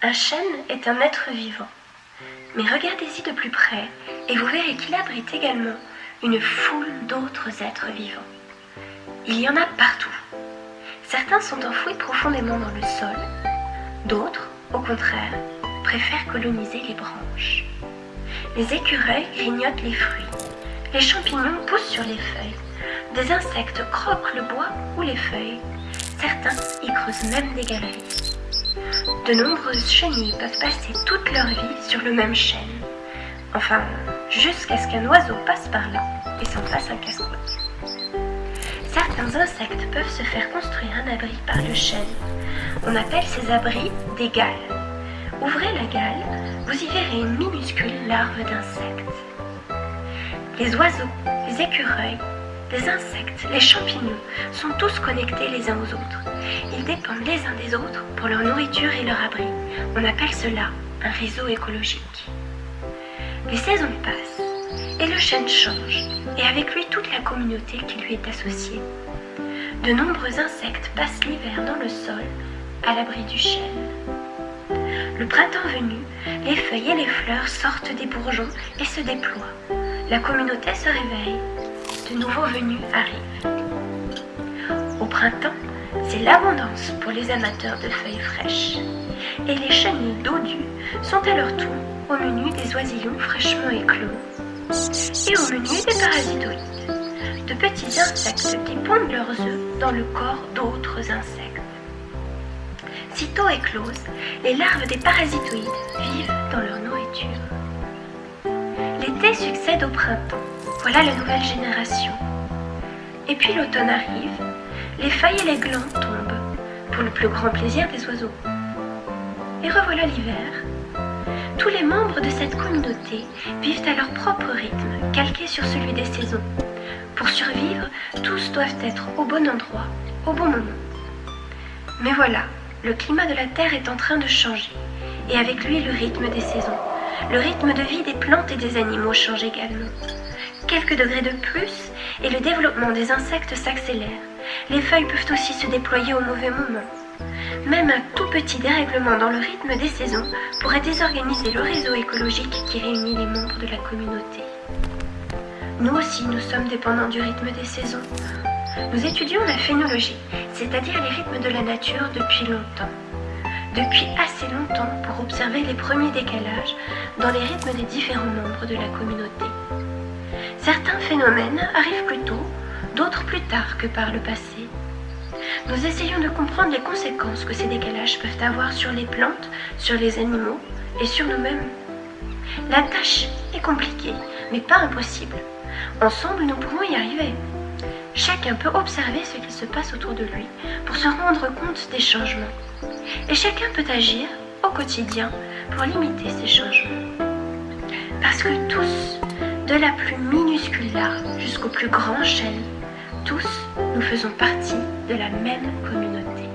Un chêne est un être vivant. Mais regardez-y de plus près et vous verrez qu'il abrite également une foule d'autres êtres vivants. Il y en a partout. Certains sont enfouis profondément dans le sol, d'autres, au contraire, préfèrent coloniser les branches. Les écureuils grignotent les fruits, les champignons poussent sur les feuilles, des insectes croquent le bois ou les feuilles, certains y creusent même des galeries. De nombreuses chenilles peuvent passer toute leur vie sur le même chêne, enfin, jusqu'à ce qu'un oiseau passe par là et s'en fasse un casse-croûte. Certains insectes peuvent se faire construire un abri par le chêne. On appelle ces abris des galles. Ouvrez la gale, vous y verrez une minuscule larve d'insecte. Les oiseaux, les écureuils, les insectes, les champignons sont tous connectés les uns aux autres. Ils dépendent les uns des autres pour leur nourriture et leur abri. On appelle cela un réseau écologique. Les saisons passent et le chêne change, et avec lui toute la communauté qui lui est associée. De nombreux insectes passent l'hiver dans le sol, à l'abri du chêne. Le printemps venu, les feuilles et les fleurs sortent des bourgeons et se déploient. La communauté se réveille. De nouveaux venus arrivent. Au printemps, c'est l'abondance pour les amateurs de feuilles fraîches. Et les chenilles dodues sont à leur tour au menu des oisillons fraîchement éclos et au menu des parasitoïdes, de petits insectes qui pondent leurs œufs dans le corps d'autres insectes. Sitôt écloses, les larves des parasitoïdes vivent dans leur nourriture. L'été succède au printemps, voilà la nouvelle génération. Et puis l'automne arrive, les feuilles et les glands tombent, pour le plus grand plaisir des oiseaux. Et revoilà l'hiver, tous les membres de cette communauté vivent à leur propre rythme, calqué sur celui des saisons. Pour survivre, tous doivent être au bon endroit, au bon moment. Mais voilà, le climat de la Terre est en train de changer, et avec lui le rythme des saisons. Le rythme de vie des plantes et des animaux change également. Quelques degrés de plus, et le développement des insectes s'accélère. Les feuilles peuvent aussi se déployer au mauvais moment. Même un tout petit dérèglement dans le rythme des saisons pourrait désorganiser le réseau écologique qui réunit les membres de la communauté. Nous aussi, nous sommes dépendants du rythme des saisons. Nous étudions la phénologie, c'est-à-dire les rythmes de la nature depuis longtemps. Depuis assez longtemps pour observer les premiers décalages dans les rythmes des différents membres de la communauté. Certains phénomènes arrivent plus tôt, d'autres plus tard que par le passé nous essayons de comprendre les conséquences que ces décalages peuvent avoir sur les plantes, sur les animaux et sur nous-mêmes. La tâche est compliquée, mais pas impossible. Ensemble, nous pouvons y arriver. Chacun peut observer ce qui se passe autour de lui pour se rendre compte des changements. Et chacun peut agir au quotidien pour limiter ces changements. De la plus minuscule larve jusqu'au plus grand chêne, tous, nous faisons partie de la même communauté.